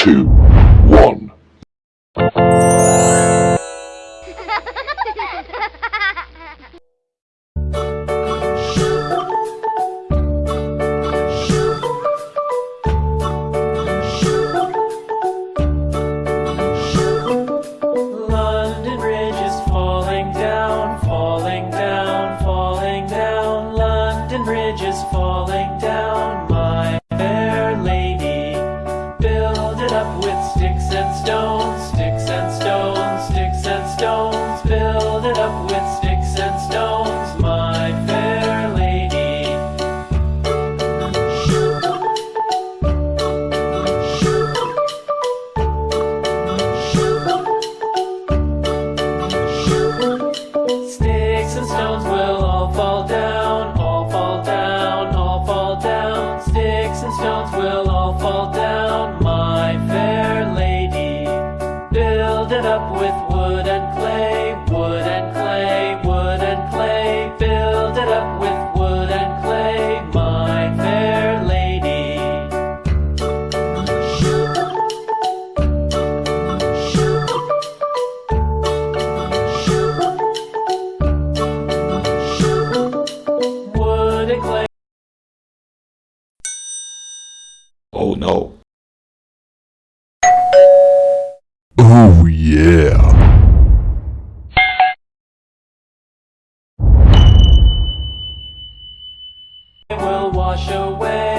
two, one. Bridges falling down, falling down, falling down. London Bridge is falling down. up with wood and clay, wood and clay, wood and clay. Build it up with wood and clay, my fair lady. Wood and clay. Oh no. wash away.